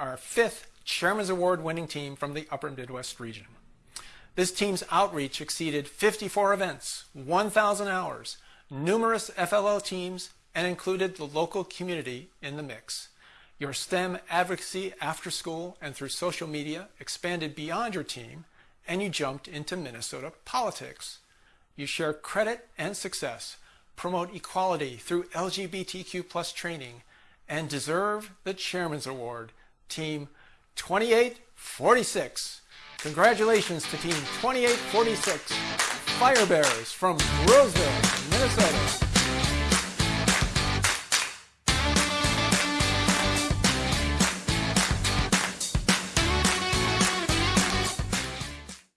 our fifth Chairman's Award winning team from the Upper Midwest region. This team's outreach exceeded 54 events, 1,000 hours, numerous FLL teams, and included the local community in the mix. Your STEM advocacy after school and through social media expanded beyond your team, and you jumped into Minnesota politics. You share credit and success, promote equality through LGBTQ plus training, and deserve the Chairman's Award, Team 2846. Congratulations to Team 2846, FireBears from Roseville.